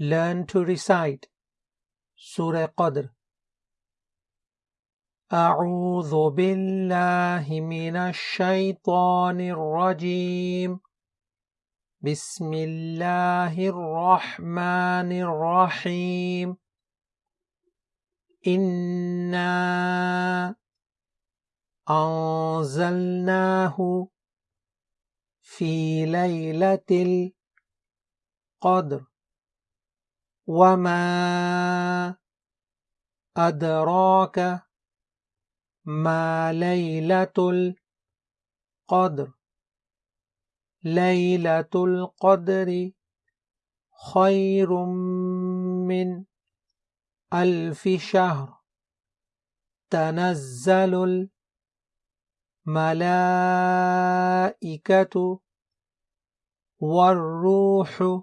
learn to recite. Surah Qadr. أعوذ بالله من الشيطان الرجيم بسم الله الرحمن الرحيم إنا أنزلناه في ليلة القدر وما أدراك ما ليلة القدر ليلة القدر خير من ألف شهر تنزل الملائكة والروح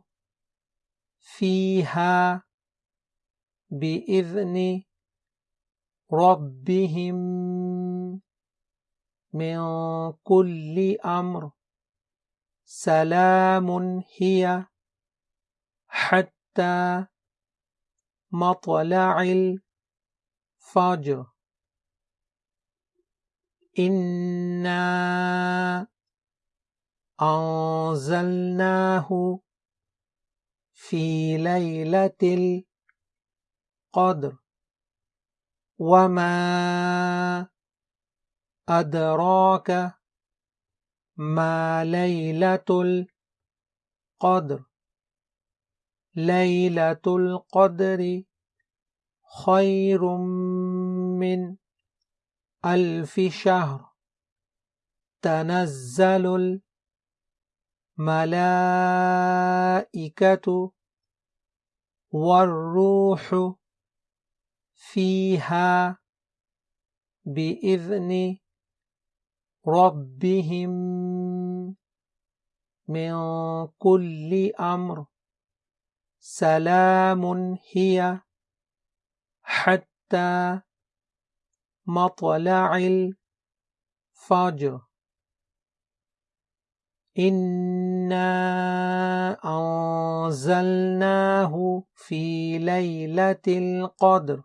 فيها بإذن ربهم من كل أمر. سلام هي حتى مطلع الفجر. إنا أنزلناه في ليلة القدر. وما أدراك ما ليلة القدر. ليلة القدر خير من ألف شهر. تنزل الملائكة والروح فيها بإذن ربهم من كل أمر. سلام هي حتى مطلع الفجر. إنا أنزلناه في ليلة القدر.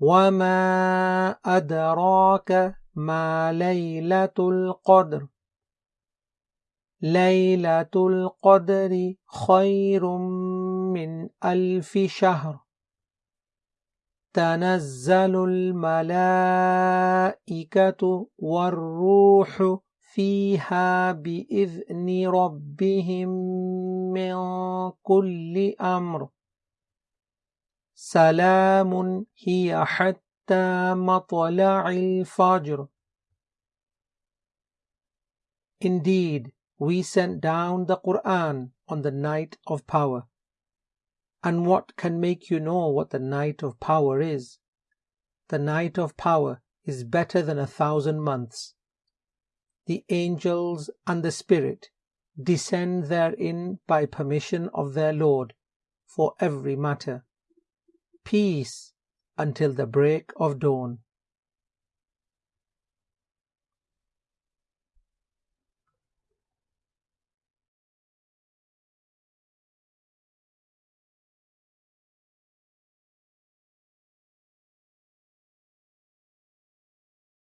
وما أدراك ما ليلة القدر. ليلة القدر خير من ألف شهر. تنزل الملائكة والروح فيها بإذن ربهم من كل أمر سلام هي حتى مطلع الفجر Indeed, we sent down the Quran on the night of power. And what can make you know what the night of power is? The night of power is better than a thousand months. The angels and the Spirit descend therein by permission of their Lord for every matter. Peace until the break of dawn.